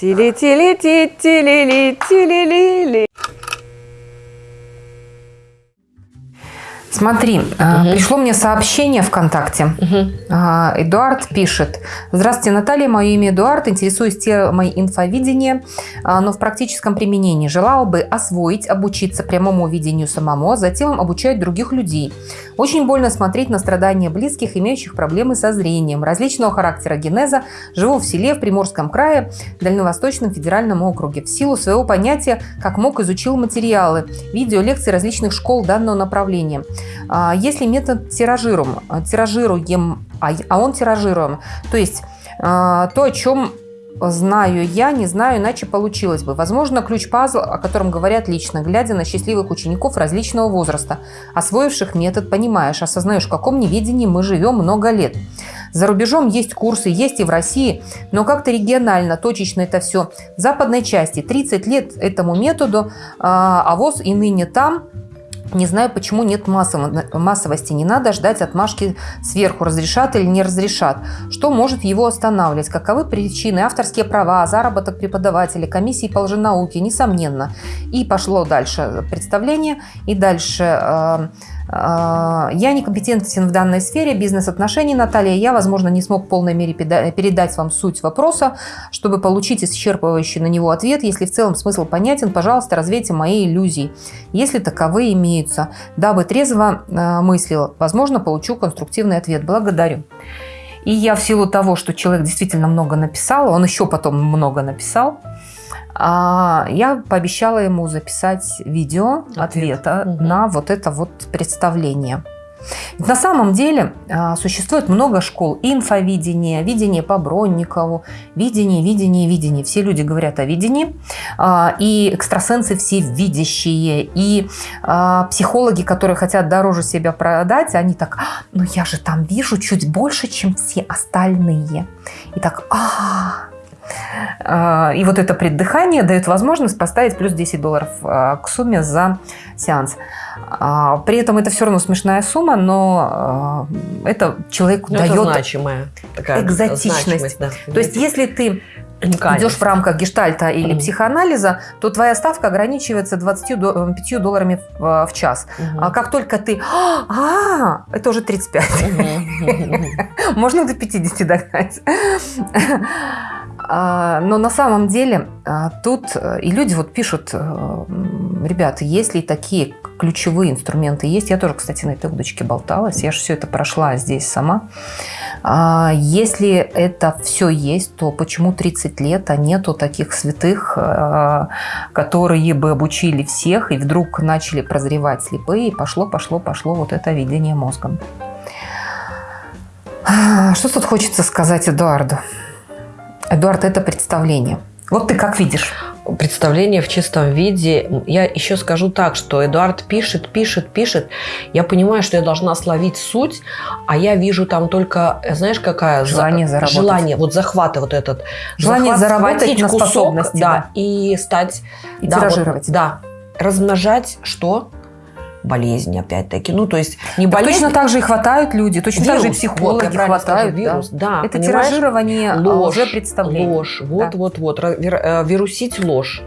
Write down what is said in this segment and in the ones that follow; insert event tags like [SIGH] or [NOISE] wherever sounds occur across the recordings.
Tilly, tilly, tilly, tilly, tilly, tilly. Смотри, угу. пришло мне сообщение ВКонтакте. Угу. Эдуард пишет. Здравствуйте, Наталья. Мое имя Эдуард. Интересуюсь темой инфовидения, а, но в практическом применении. Желал бы освоить, обучиться прямому видению самому, а затем обучать других людей. Очень больно смотреть на страдания близких, имеющих проблемы со зрением. Различного характера генеза. Живу в селе в Приморском крае, Дальневосточном федеральном округе. В силу своего понятия, как мог, изучил материалы, видео, лекции различных школ данного направления. А, если метод тиражируем, тиражируем, а, а он тиражируем, то есть а, то, о чем знаю я, не знаю, иначе получилось бы. Возможно, ключ-пазл, о котором говорят лично, глядя на счастливых учеников различного возраста, освоивших метод, понимаешь, осознаешь, в каком неведении мы живем много лет. За рубежом есть курсы, есть и в России, но как-то регионально, точечно это все. В западной части 30 лет этому методу, а ВОЗ и ныне там – не знаю, почему нет массовости. Не надо ждать отмашки сверху, разрешат или не разрешат. Что может его останавливать? Каковы причины? Авторские права, заработок преподавателей, комиссии по лженауке, несомненно. И пошло дальше представление. И дальше э, я некомпетентен в данной сфере бизнес-отношений, Наталья. Я, возможно, не смог в полной мере передать вам суть вопроса, чтобы получить исчерпывающий на него ответ. Если в целом смысл понятен, пожалуйста, развейте мои иллюзии, если таковые имеются. Дабы трезво а, мыслил, возможно, получу конструктивный ответ. Благодарю. И я в силу того, что человек действительно много написал, он еще потом много написал, а, я пообещала ему записать видео Ответ. ответа угу. на вот это вот представление. На самом деле а, существует много школ инфовидения, видение по Бронникову, видение, видение, видение. Все люди говорят о видении, а, и экстрасенсы все видящие, и психологи, которые хотят дороже себя продать, они так, ну я же там вижу чуть больше, чем все остальные. И так, а, а, и вот это преддыхание дает возможность поставить плюс 10 долларов а, к сумме за сеанс. А, при этом это все равно смешная сумма, но это человеку но дает это значимая такая экзотичность. Да, То есть если ты идешь в рамках гештальта или mm. психоанализа, то твоя ставка ограничивается 25 долларами в, в час. Mm -hmm. А как только ты... А, это уже 35. Mm -hmm. Можно до 50 догнать. А, но на самом деле а, тут э, и люди вот пишут, э, ребята, если такие ключевые инструменты есть, я тоже, кстати, на этой удочке болталась, я же все это прошла здесь сама. А, если это все есть, то почему 30 лет, а нету таких святых, которые бы обучили всех и вдруг начали прозревать слепые, и пошло, пошло, пошло вот это видение мозгом. Что тут хочется сказать Эдуарду? Эдуард, это представление. Вот ты как видишь? Представление в чистом виде. Я еще скажу так, что Эдуард пишет, пишет, пишет. Я понимаю, что я должна словить суть, а я вижу там только, знаешь, какая? Желание заработать. Желание, вот захваты вот этот. Желание Захват, заработать на кусок, способности. Да, да, и стать... И да, тиражировать. Вот, да. Размножать что? Болезни, опять-таки. Ну, то есть не так болезнь. Точно так же и хватают люди, точно вирус. так же и психологи вот, хватают. Вирус, да. да Это понимаешь? тиражирование а, ложь, уже представления. Ложь, вот, да. вот, вот, э, вирусить ложь.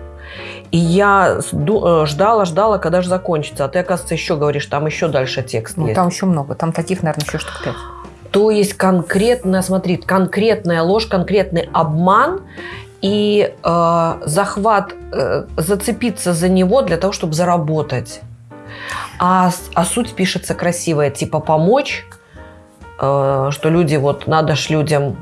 И я э, ждала, ждала, когда же закончится. А ты, оказывается, еще говоришь, там еще дальше текст ну, есть. Там еще много. Там таких, наверное, еще штук пять. То есть конкретно, смотри, конкретная ложь, конкретный обман и э, захват, э, зацепиться за него для того, чтобы заработать. А, а суть пишется красивая, типа помочь, э, что люди, вот надо ж людям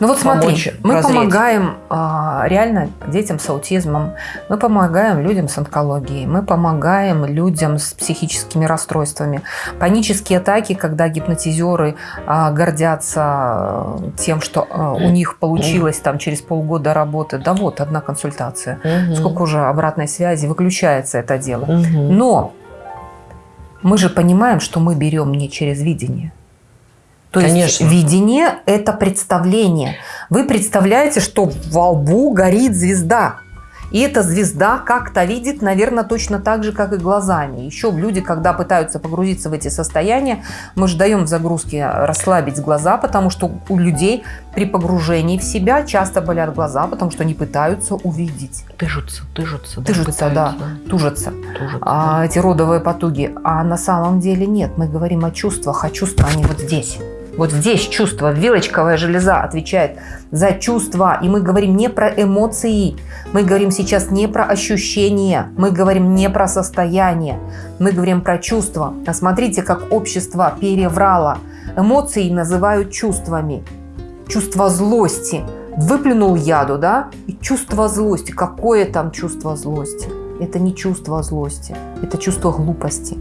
ну вот смотри, мы прозреть. помогаем а, реально детям с аутизмом, мы помогаем людям с онкологией, мы помогаем людям с психическими расстройствами. Панические атаки, когда гипнотизеры а, гордятся а, тем, что а, у них получилось там через полгода работы. Да вот, одна консультация. Угу. Сколько уже обратной связи, выключается это дело. Угу. Но мы же понимаем, что мы берем не через видение. То Конечно. есть видение – это представление. Вы представляете, что во лбу горит звезда. И эта звезда как-то видит, наверное, точно так же, как и глазами. Еще люди, когда пытаются погрузиться в эти состояния, мы же даем в загрузке расслабить глаза, потому что у людей при погружении в себя часто болят глаза, потому что они пытаются увидеть. Тыжутся, тыжутся. Тыжутся, да, тужатся. тужатся а, да. Эти родовые потуги. А на самом деле нет. Мы говорим о чувствах, а чувства они вот здесь. Вот здесь чувство, вилочковая железа отвечает за чувства. И мы говорим не про эмоции, мы говорим сейчас не про ощущения, мы говорим не про состояние, мы говорим про чувства. А смотрите, как общество переврало. Эмоции называют чувствами. Чувство злости. Выплюнул яду, да? И чувство злости. Какое там чувство злости? Это не чувство злости, это чувство глупости.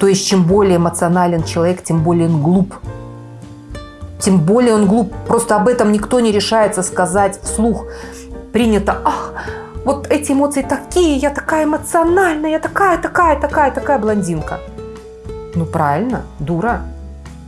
То есть, чем более эмоционален человек, тем более он глуп. Тем более он глуп. Просто об этом никто не решается сказать вслух. Принято, ах, вот эти эмоции такие, я такая эмоциональная, я такая, такая, такая, такая блондинка. Ну правильно, дура.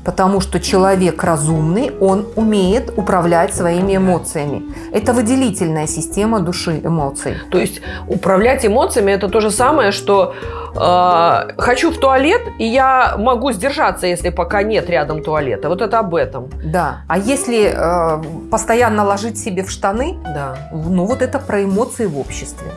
Потому что человек разумный, он умеет управлять своими эмоциями. Это выделительная система души эмоций. То есть управлять эмоциями это то же самое, что э, хочу в туалет, и я могу сдержаться, если пока нет рядом туалета. Вот это об этом. Да. А если э, постоянно ложить себе в штаны, да. ну вот это про эмоции в обществе.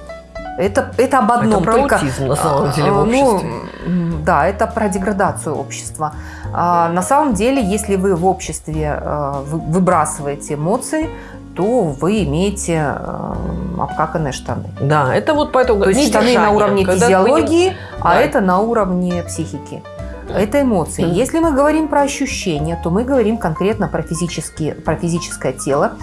Это, это об одном. Это про только, аутизм, на самом деле, в а, ну, обществе. Ну, да, это про деградацию общества. А, на самом деле, если вы в обществе а, выбрасываете эмоции, то вы имеете э, обкаканные штаны. Да, это вот поэтому... То есть штаны на уровне физиологии, не... а да. это на уровне психики. Это эмоции. Mm. Если мы говорим про ощущения, то мы говорим конкретно про, физические, про физическое тело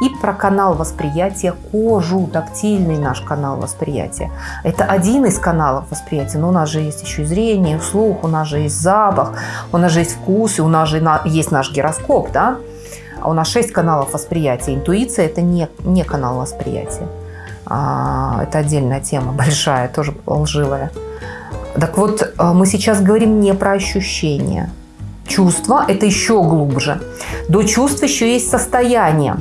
и про канал восприятия кожу, тактильный наш канал восприятия. Это один из каналов восприятия, но у нас же есть еще и зрение, слух, у нас же есть запах, у нас же есть вкус, и у нас же есть наш гироскоп, да? А у нас шесть каналов восприятия. Интуиция – это не, не канал восприятия. А, это отдельная тема, большая, тоже лживая. Так вот, э, мы сейчас говорим не про ощущения. Чувство – это еще глубже. До чувств еще есть состояние.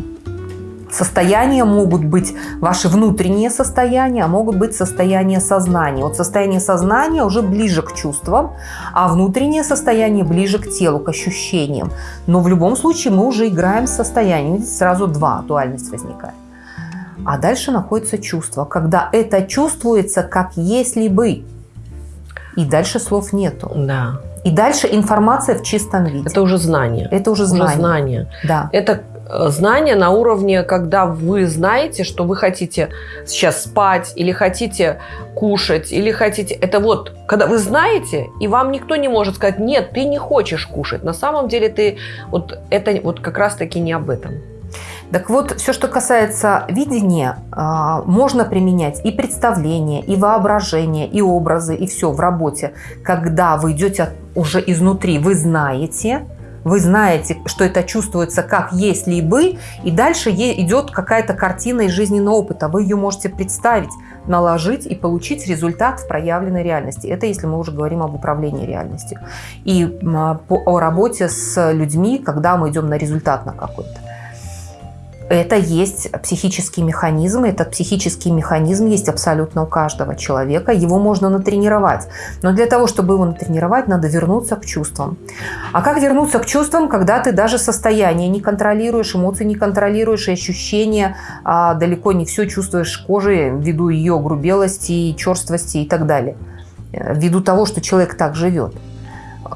Состояния могут быть ваши внутренние состояния, а могут быть состояния сознания. Вот состояние сознания уже ближе к чувствам, а внутреннее состояние ближе к телу, к ощущениям. Но в любом случае мы уже играем с состоянием. Здесь сразу два, дуальность возникает. А дальше находится чувство, когда это чувствуется как если бы и дальше слов нету. Да. И дальше информация в чистом виде. Это уже знание. Это уже знание. Уже знание. Да. Это э, знание на уровне, когда вы знаете, что вы хотите сейчас спать, или хотите кушать, или хотите... Это вот, когда вы знаете, и вам никто не может сказать, нет, ты не хочешь кушать. На самом деле ты... Вот это вот как раз-таки не об этом. Так вот, все, что касается видения, а, можно применять и представление, и воображение, и образы, и все в работе. Когда вы идете уже изнутри, вы знаете, вы знаете, что это чувствуется как если бы, и дальше идет какая-то картина из жизненного опыта. Вы ее можете представить, наложить и получить результат в проявленной реальности. Это если мы уже говорим об управлении реальностью. И о работе с людьми, когда мы идем на результат на какой-то. Это есть психический механизм, этот психический механизм есть абсолютно у каждого человека, его можно натренировать. Но для того, чтобы его натренировать, надо вернуться к чувствам. А как вернуться к чувствам, когда ты даже состояние не контролируешь, эмоции не контролируешь, и ощущения а, далеко не все чувствуешь кожей ввиду ее грубелости, черствости и так далее, э, ввиду того, что человек так живет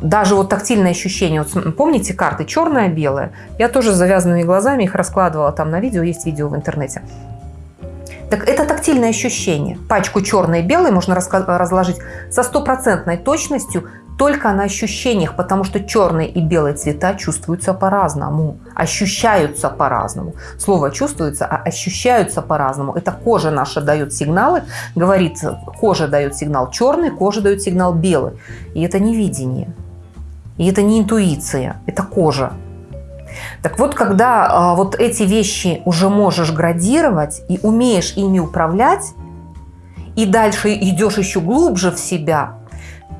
даже вот тактильное ощущение. Вот помните карты черное-белое? Я тоже с завязанными глазами их раскладывала там на видео, есть видео в интернете. Так это тактильное ощущение. Пачку черной и белой можно разложить со стопроцентной точностью только на ощущениях, потому что черные и белые цвета чувствуются по-разному, ощущаются по-разному. Слово чувствуется, а ощущаются по-разному. Это кожа наша дает сигналы, говорит, кожа дает сигнал черный, кожа дает сигнал белый. И это не видение, и это не интуиция, это кожа. Так вот, когда а, вот эти вещи уже можешь градировать и умеешь ими управлять, и дальше идешь еще глубже в себя,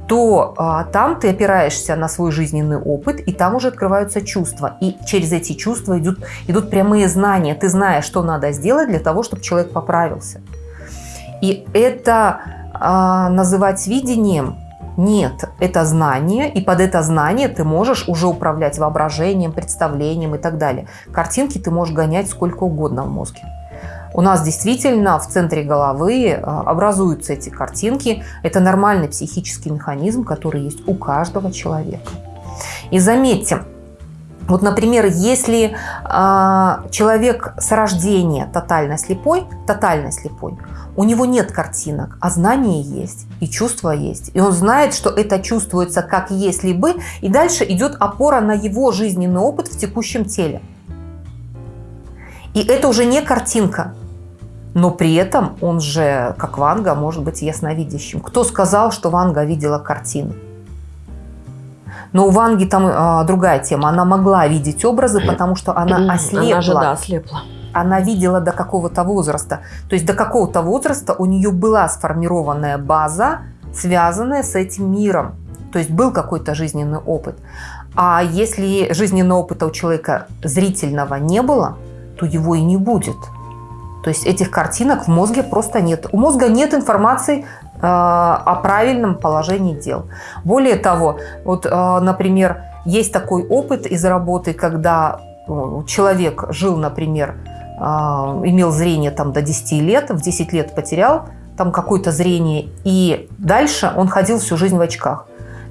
то а, там ты опираешься на свой жизненный опыт, и там уже открываются чувства. И через эти чувства идут, идут прямые знания. Ты знаешь, что надо сделать для того, чтобы человек поправился. И это а, называть видением нет, это знание, и под это знание ты можешь уже управлять воображением, представлением и так далее. Картинки ты можешь гонять сколько угодно в мозге. У нас действительно в центре головы а, образуются эти картинки. Это нормальный психический механизм, который есть у каждого человека. И заметьте, вот, например, если э, человек с рождения тотально слепой, тотально слепой, у него нет картинок, а знания есть, и чувства есть. И он знает, что это чувствуется как если бы, и дальше идет опора на его жизненный опыт в текущем теле. И это уже не картинка, но при этом он же, как Ванга, может быть ясновидящим. Кто сказал, что Ванга видела картины? Но у Ванги там а, другая тема. Она могла видеть образы, потому что она ослепла. Она же, да, ослепла. Она видела до какого-то возраста. То есть до какого-то возраста у нее была сформированная база, связанная с этим миром. То есть был какой-то жизненный опыт. А если жизненного опыта у человека зрительного не было, то его и не будет. То есть этих картинок в мозге просто нет. У мозга нет информации Э, о правильном положении дел. Более того, вот, э, например, есть такой опыт из работы, когда э, человек жил, например, имел зрение там до 10 лет, в 10 лет потерял там какое-то зрение, и дальше он ходил всю жизнь в очках.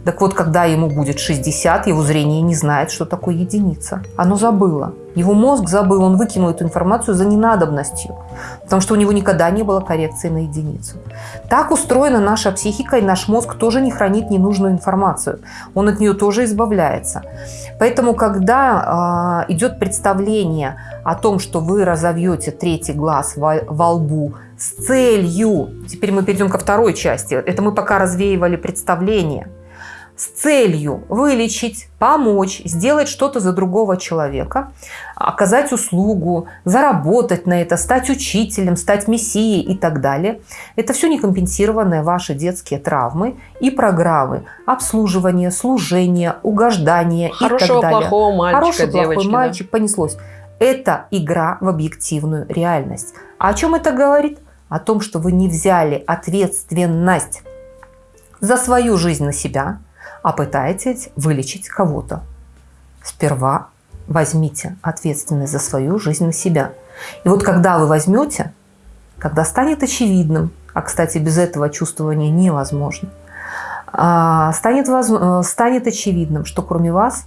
Так вот, когда ему будет 60, его зрение не знает, что такое единица. Оно забыло. Его мозг забыл, он выкинул эту информацию за ненадобностью, потому что у него никогда не было коррекции на единицу. Так устроена наша психика, и наш мозг тоже не хранит ненужную информацию. Он от нее тоже избавляется. Поэтому, когда э, идет представление о том, что вы разовьете третий глаз во, во лбу с целью, теперь мы перейдем ко второй части, это мы пока развеивали представление – с целью вылечить, помочь, сделать что-то за другого человека, оказать услугу, заработать на это, стать учителем, стать мессией и так далее. Это все некомпенсированные ваши детские травмы и программы обслуживания, служения, угождания Хорошего, и так далее. плохого мальчика, Хороший, девочки, плохой мальчик, да. понеслось. Это игра в объективную реальность. А о чем это говорит? О том, что вы не взяли ответственность за свою жизнь на себя, а пытаетесь вылечить кого-то. Сперва возьмите ответственность за свою жизнь на себя. И вот когда вы возьмете, когда станет очевидным, а, кстати, без этого чувствования невозможно, а, станет, воз... Э, станет очевидным, что кроме вас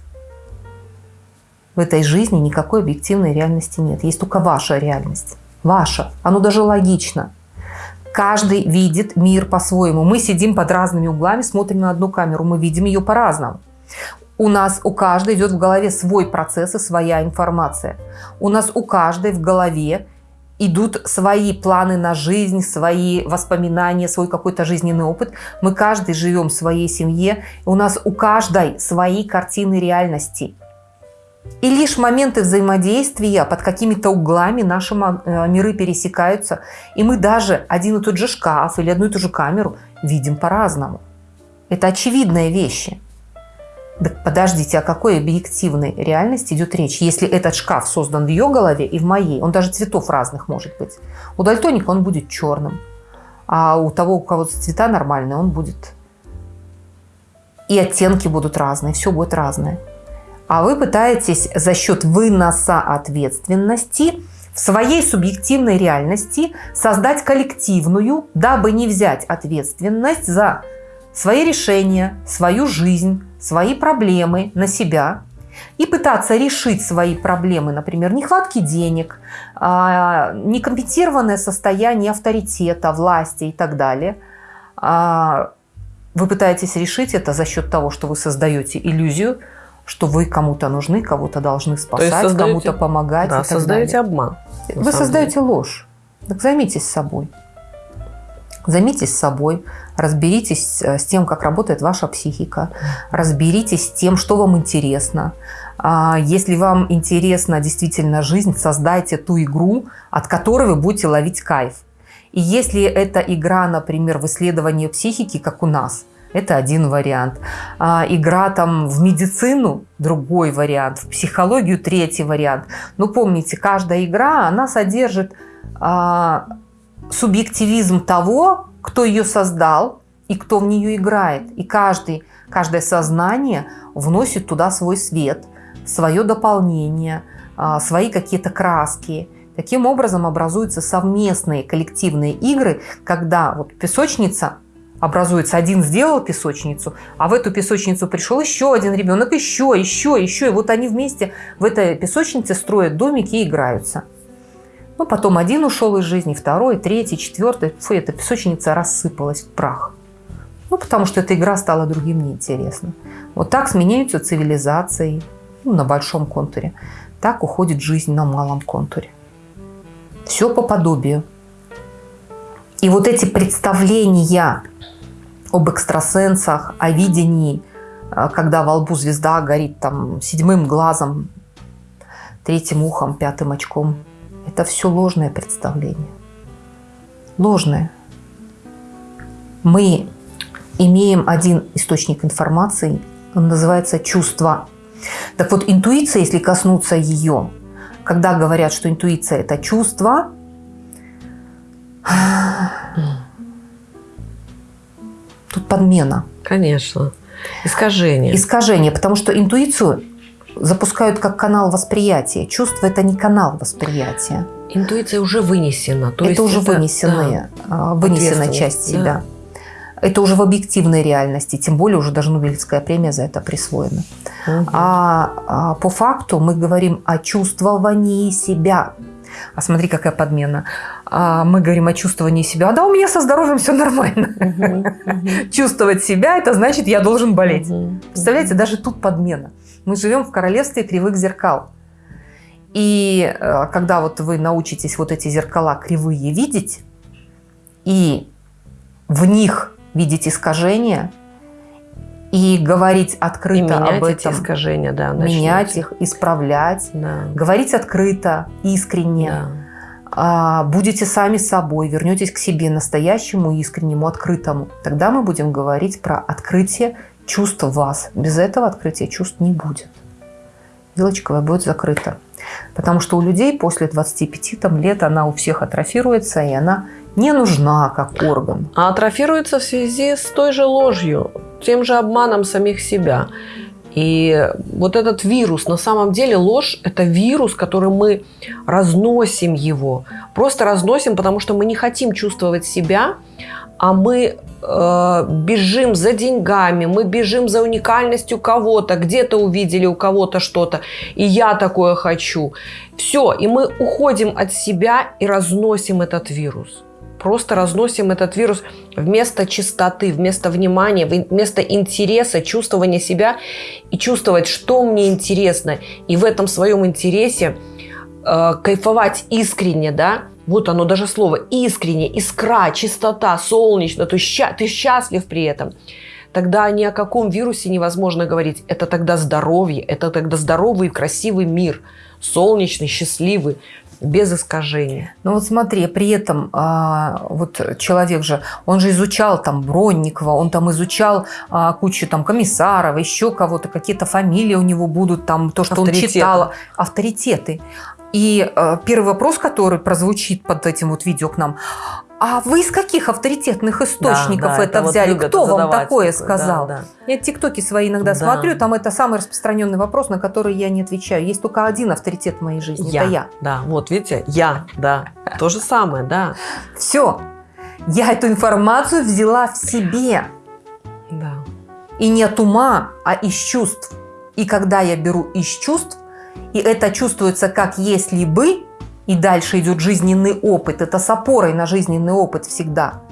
в этой жизни никакой объективной реальности нет. Есть только ваша реальность. Ваша. Оно даже логично. Каждый видит мир по-своему. Мы сидим под разными углами, смотрим на одну камеру, мы видим ее по-разному. У нас у каждой идет в голове свой процесс и своя информация. У нас у каждой в голове идут свои планы на жизнь, свои воспоминания, свой какой-то жизненный опыт. Мы каждый живем в своей семье. У нас у каждой свои картины реальности. И лишь моменты взаимодействия под какими-то углами наши э, миры пересекаются, и мы даже один и тот же шкаф или одну и ту же камеру видим по-разному. Это очевидные вещи. Так подождите, о какой объективной реальности идет речь, если этот шкаф создан в ее голове и в моей? Он даже цветов разных может быть. У дальтоника он будет черным, а у того, у кого цвета нормальные, он будет... И оттенки будут разные, все будет разное а вы пытаетесь за счет выноса ответственности в своей субъективной реальности создать коллективную, дабы не взять ответственность за свои решения, свою жизнь, свои проблемы на себя и пытаться решить свои проблемы, например, нехватки денег, а, некомпенсированное состояние авторитета, власти и так далее. А, вы пытаетесь решить это за счет того, что вы создаете иллюзию что вы кому-то нужны, кого-то должны спасать, кому-то помогать. Да, создаете далее. обман. Вы создаете деле. ложь. Так займитесь собой. Займитесь собой, разберитесь э, с тем, как работает ваша психика, разберитесь с тем, что вам интересно. А, если вам интересна действительно жизнь, создайте ту игру, от которой вы будете ловить кайф. И если эта игра, например, в исследовании психики, как у нас – это один вариант. А, игра там в медицину – другой вариант. В психологию – третий вариант. Но помните, каждая игра, она содержит а, субъективизм того, кто ее создал и кто в нее играет. И каждый, каждое сознание вносит туда свой свет, свое дополнение, а, свои какие-то краски. Таким образом образуются совместные коллективные игры, когда вот песочница образуется, один сделал песочницу, а в эту песочницу пришел еще один ребенок, еще, еще, еще. И вот они вместе в этой песочнице строят домики и играются. Ну, потом один ушел из жизни, второй, третий, четвертый. Фу, эта песочница рассыпалась в прах. Ну, потому что эта игра стала другим неинтересна. Вот так сменяются цивилизации ну, на большом контуре. Так уходит жизнь на малом контуре. Все по подобию. И вот эти представления об экстрасенсах, о видении, э, когда во лбу звезда горит там седьмым глазом, третьим ухом, пятым очком, это все ложное представление. Ложное. Мы имеем один источник информации, он называется чувство. Так вот, интуиция, если коснуться ее, когда говорят, что интуиция – это чувство, тут подмена. Конечно. Искажение. Искажение, потому что интуицию запускают как канал восприятия. Чувство – это не канал восприятия. Интуиция уже вынесена. То это есть уже это, вынесенная, да, вынесенная часть себя. Да. Это уже в объективной реальности, тем более уже даже Нобелевская премия за это присвоена. Угу. А, а по факту мы говорим о чувствовании себя. А смотри, какая подмена. А мы говорим о чувствовании себя. А да, у меня со здоровьем все нормально. Чувствовать себя, это значит, я должен болеть. Представляете, даже тут подмена. Мы живем в королевстве кривых зеркал. И э, когда вот вы научитесь вот эти зеркала кривые видеть, и в них видеть искажения и говорить открыто и об этом. эти искажения, да. Начнете. Менять их, исправлять. Да. Говорить открыто, искренне. Да. А, будете сами собой, вернетесь к себе настоящему, искреннему, открытому. Тогда мы будем говорить про открытие чувств вас. Без этого открытия чувств не будет. Вилочковая будет закрыта. Потому что у людей после 25 там, лет она у всех атрофируется, и она не нужна как орган. А атрофируется в связи с той же ложью, тем же обманом самих себя. И вот этот вирус, на самом деле ложь – это вирус, который мы разносим его. Просто разносим, потому что мы не хотим чувствовать себя, а мы э, бежим за деньгами, мы бежим за уникальностью кого-то, где-то увидели у кого-то что-то, и я такое хочу. Все, и мы уходим от себя и разносим этот вирус просто разносим этот вирус вместо чистоты, вместо внимания, вместо интереса, чувствования себя и чувствовать, что мне интересно. И в этом своем интересе э, кайфовать искренне, да, вот оно даже слово искренне, искра, чистота, солнечно, есть ща, ты счастлив при этом. Тогда ни о каком вирусе невозможно говорить. Это тогда здоровье, это тогда здоровый и красивый мир, солнечный, счастливый, без искажения. Ну вот смотри, при этом а, вот человек же, он же изучал там Бронникова, он там изучал а, кучу там комиссаров, еще кого-то, какие-то фамилии у него будут, там то, что он читал, авторитеты. И э, первый вопрос, который прозвучит под этим вот видео к нам, а вы из каких авторитетных источников да, да, это, это взяли? Вот Кто вам такое сказал? Да, да. Я тиктоки свои иногда да. смотрю, там это самый распространенный вопрос, на который я не отвечаю. Есть только один авторитет в моей жизни, я. это я. Да, вот видите, я, да, то же самое, да. Все, я эту информацию взяла в себе. Да. И не от ума, а из чувств. И когда я беру из чувств, и это чувствуется как если бы, и дальше идет жизненный опыт. Это с опорой на жизненный опыт всегда.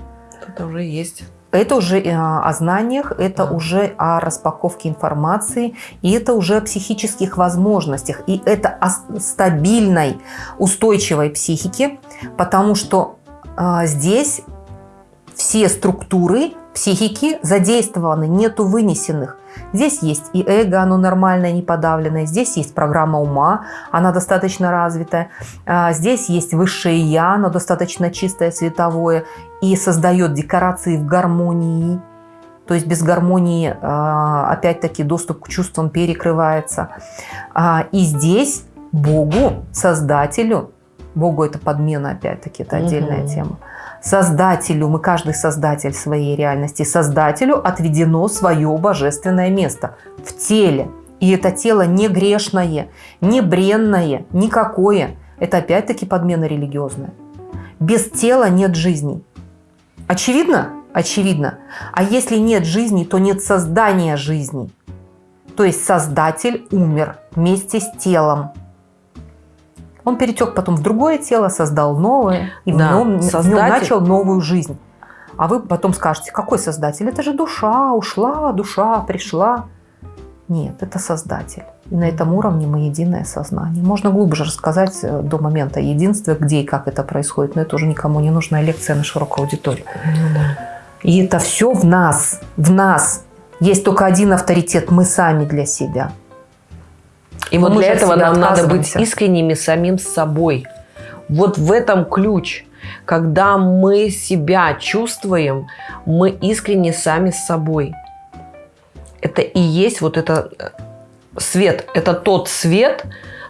Это уже есть. Это уже э, о знаниях, это да. уже о распаковке информации, и это уже о психических возможностях, и это о стабильной, устойчивой психике, потому что а, здесь все структуры психики задействованы, нету вынесенных. Здесь есть и эго, оно нормальное, не подавленное. Здесь есть программа ума, она достаточно развитая. А, здесь есть высшее я, оно достаточно чистое, световое. И создает декорации в гармонии. То есть без гармонии, а, опять-таки, доступ к чувствам перекрывается. А, и здесь Богу, Создателю, Богу это подмена, опять-таки, это отдельная угу. тема. Создателю, мы каждый создатель своей реальности, Создателю отведено свое божественное место в теле. И это тело не грешное, не бренное, никакое. Это опять-таки подмена религиозная. Без тела нет жизни. Очевидно? Очевидно. А если нет жизни, то нет создания жизни. То есть Создатель умер вместе с телом. Он перетек потом в другое тело, создал новое, и да, в, нем, создатель... в нем начал новую жизнь. А вы потом скажете, какой создатель? Это же душа, ушла, душа пришла. Нет, это создатель. И на этом уровне мы единое сознание. Можно глубже рассказать э, до момента единства, где и как это происходит, но это уже никому не нужная лекция на широкую аудиторию. Ну, да. И это все в нас, в нас. Есть только один авторитет, мы сами для себя. И вот для этого нам надо быть искренними самим с собой. Вот в этом ключ. Когда мы себя чувствуем, мы искренне сами с собой. Это и есть вот это э, свет. Это тот свет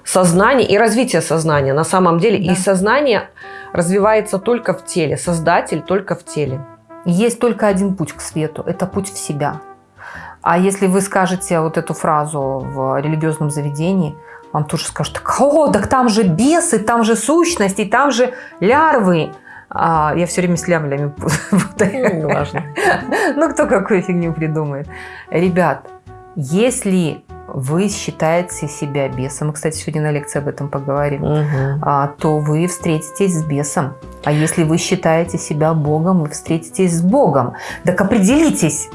сознания и развития сознания. На самом деле да. и сознание развивается только в теле. Создатель только в теле. Есть только один путь к свету. Это путь в себя. А если вы скажете вот эту фразу в религиозном заведении, вам тут же скажут, о, так там же бесы, там же сущности, там же лярвы. А, я все время с лямлями [LAUGHS] путаю. Ну, важно. [LAUGHS] Ну, кто какую фигню придумает. Ребят, если вы считаете себя бесом, мы, кстати, сегодня на лекции об этом поговорим, угу. то вы встретитесь с бесом. А если вы считаете себя Богом, вы встретитесь с Богом. Так определитесь,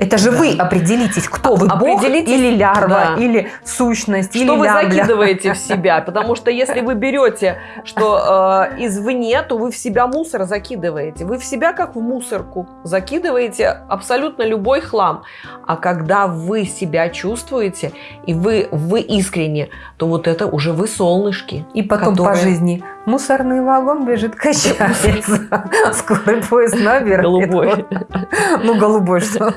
это же да. вы определитесь, кто вы, бог или лярва, да. или сущность, что или Что вы закидываете в [LAUGHS] себя, потому что если вы берете, что э, извне, то вы в себя мусор закидываете. Вы в себя как в мусорку закидываете абсолютно любой хлам. А когда вы себя чувствуете, и вы, вы искренне, то вот это уже вы солнышки. И потом которые... по жизни мусорный вагон бежит, качается. [LAUGHS] Скорый поезд наверх. Голубой. Ну, голубой что?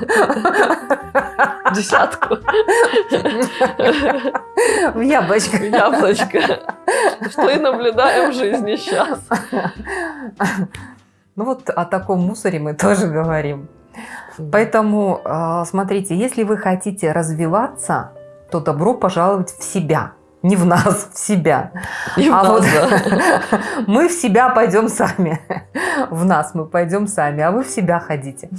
Десятку. В яблочко. В яблочко. Что и наблюдаем в жизни сейчас. Ну вот о таком мусоре мы тоже говорим. Поэтому, а, смотрите, если вы хотите развиваться, то добро пожаловать в себя не в нас, в себя. И а в вот да. [LAUGHS] мы в себя пойдем сами. В нас мы пойдем сами, а вы в себя ходите.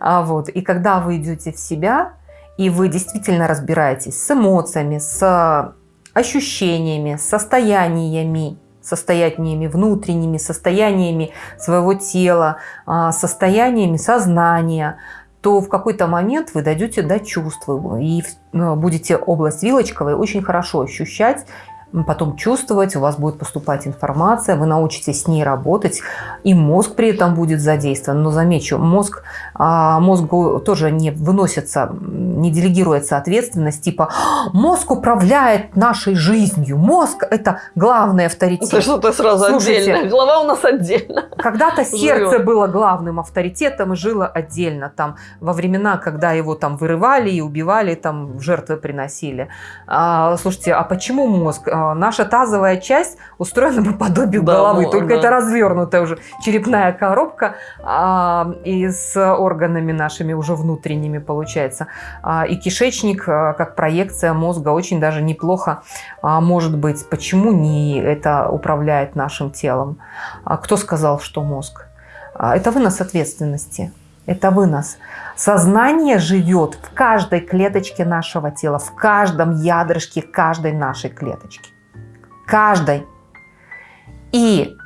А вот. И когда вы идете в себя, и вы действительно разбираетесь с эмоциями, с ощущениями, состояниями, состояниями внутренними, состояниями своего тела, а, состояниями сознания, то в какой-то момент вы дойдете до чувств и ну, будете область вилочковой очень хорошо ощущать потом чувствовать, у вас будет поступать информация, вы научитесь с ней работать, и мозг при этом будет задействован. Но замечу, мозг, а, мозгу тоже не выносится, не делегируется ответственность, типа мозг управляет нашей жизнью, мозг – это главный авторитет. Это что-то сразу Слушайте, отдельно, голова у нас отдельно. Когда-то сердце было главным авторитетом и жило отдельно, там, во времена, когда его там вырывали и убивали, там, жертвы приносили. А, слушайте, а почему мозг? А, наша тазовая часть устроена по подобию да, головы, только да. это развернутая уже черепная коробка а, и с органами нашими уже внутренними получается. А, и кишечник, а, как проекция мозга, очень даже неплохо а, может быть. Почему не это управляет нашим телом? А, кто сказал, что мозг? А, это вынос ответственности. Это вынос. Сознание живет в каждой клеточке нашего тела, в каждом ядрышке каждой нашей клеточки каждой. И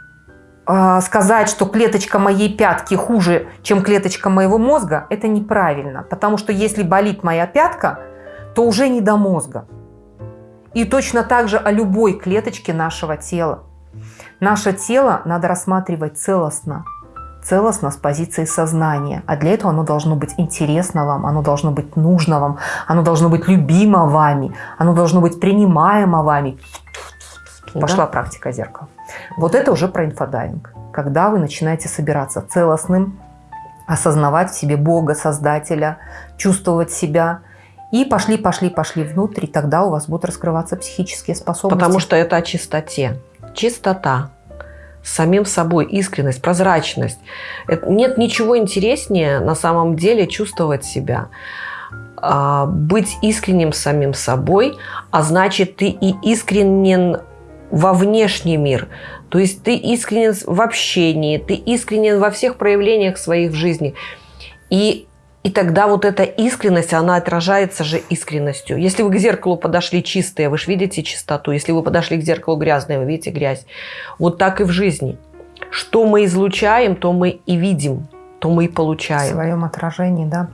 э, сказать, что клеточка моей пятки хуже, чем клеточка моего мозга, это неправильно. Потому что если болит моя пятка, то уже не до мозга. И точно так же о любой клеточке нашего тела. Наше тело надо рассматривать целостно. Целостно с позиции сознания. А для этого оно должно быть интересно вам, оно должно быть нужно вам, оно должно быть любимо вами, оно должно быть принимаемо вами. Пошла да. практика зеркала. Вот это уже про инфодайвинг. Когда вы начинаете собираться целостным, осознавать в себе Бога, Создателя, чувствовать себя. И пошли, пошли, пошли внутрь, и тогда у вас будут раскрываться психические способности. Потому что это о чистоте. Чистота. Самим собой, искренность, прозрачность. Это, нет ничего интереснее на самом деле чувствовать себя. А, быть искренним самим собой, а значит, ты и искренен во внешний мир. То есть ты искренен в общении, ты искренен во всех проявлениях своих в жизни. И, и тогда вот эта искренность, она отражается же искренностью. Если вы к зеркалу подошли чистые, вы же видите чистоту. Если вы подошли к зеркалу грязные, вы видите грязь. Вот так и в жизни. Что мы излучаем, то мы и видим, то мы и получаем. В своем отражении, да.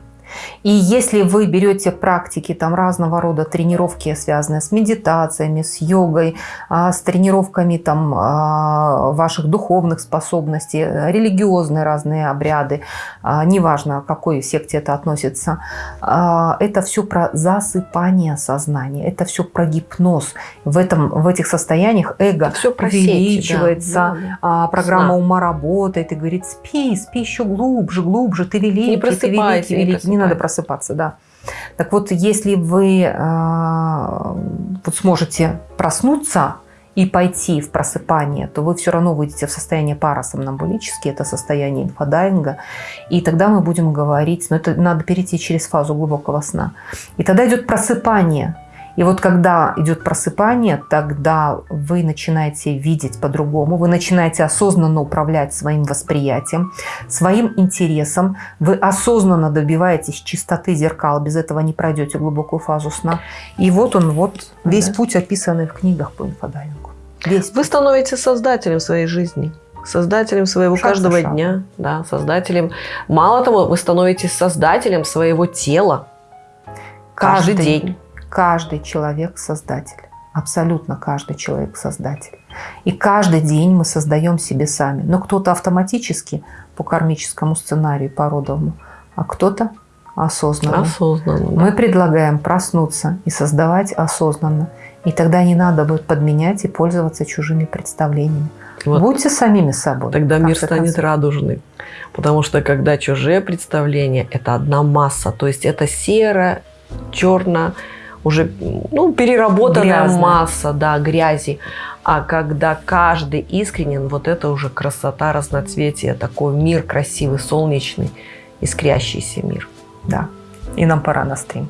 И если вы берете практики там разного рода тренировки, связанные с медитациями, с йогой, а, с тренировками там а, ваших духовных способностей, религиозные разные обряды, а, неважно, к какой секте это относится, это все про засыпание сознания, это все про гипноз. В, этом, в этих состояниях эго все увеличивается, сети, да. Да, программа Сна. ума работает и говорит, спи, спи еще глубже, глубже, ты великий, ты великий, великий. Не надо просыпаться, да. Так вот, если вы э, вот сможете проснуться и пойти в просыпание, то вы все равно выйдете в состояние парасомнамбулически, это состояние инфодайинга, и тогда мы будем говорить, но это надо перейти через фазу глубокого сна. И тогда идет просыпание, и вот когда идет просыпание, тогда вы начинаете видеть по-другому, вы начинаете осознанно управлять своим восприятием, своим интересом, вы осознанно добиваетесь чистоты зеркал, без этого не пройдете глубокую фазу сна. И вот он, вот весь да. путь, описанный в книгах по инфодайвингу. Весь вы становитесь создателем своей жизни создателем своего шаг каждого дня, да, создателем. Мало того, вы становитесь создателем своего тела каждый, каждый день каждый человек создатель. Абсолютно каждый человек создатель. И каждый день мы создаем себе сами. Но кто-то автоматически по кармическому сценарию породовому, а кто-то осознанно. Осознанно. Да. Мы предлагаем проснуться и создавать осознанно. И тогда не надо будет подменять и пользоваться чужими представлениями. Вот. Будьте самими собой. Тогда мир станет конце. радужный. Потому что когда чужие представления – это одна масса, то есть это серо, черно, уже ну, переработанная Грязная. масса да, грязи. А когда каждый искренен, вот это уже красота, разноцветие, такой мир красивый, солнечный, искрящийся мир. Да. И нам пора на стрим.